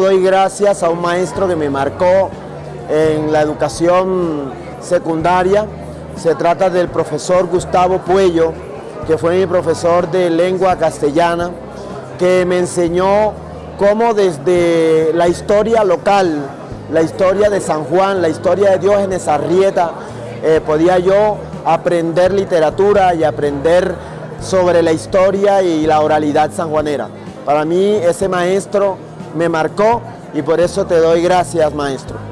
Doy gracias a un maestro que me marcó en la educación secundaria. Se trata del profesor Gustavo Puello, que fue mi profesor de lengua castellana, que me enseñó cómo desde la historia local, la historia de San Juan, la historia de Diógenes Arrieta, eh, podía yo aprender literatura y aprender sobre la historia y la oralidad sanjuanera. Para mí ese maestro me marcó y por eso te doy gracias, maestro.